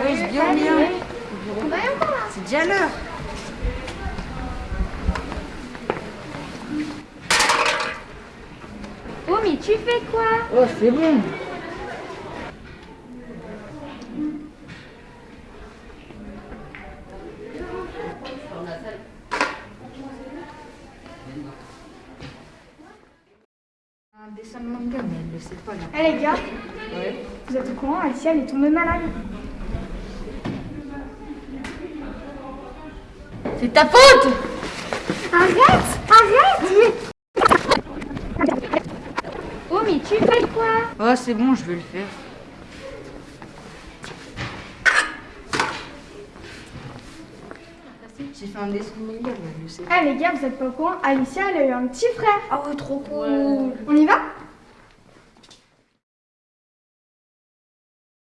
Oui, je bien bien. C'est déjà l'heure. Oh, mais tu fais quoi? Oh, c'est bon. Un dessin de manga, mais elle le sait pas là. Eh les gars, Ouais. vous êtes au courant, Alicia elle est tombée malade. C'est ta faute Arrête Arrête Oh, mais tu fais quoi? Oh, c'est bon, je vais le faire. J'ai fait un dessin de le sait pas. Eh les gars, vous êtes pas au courant, Alicia elle a eu un petit frère. Ah ouais, trop cool. On y va?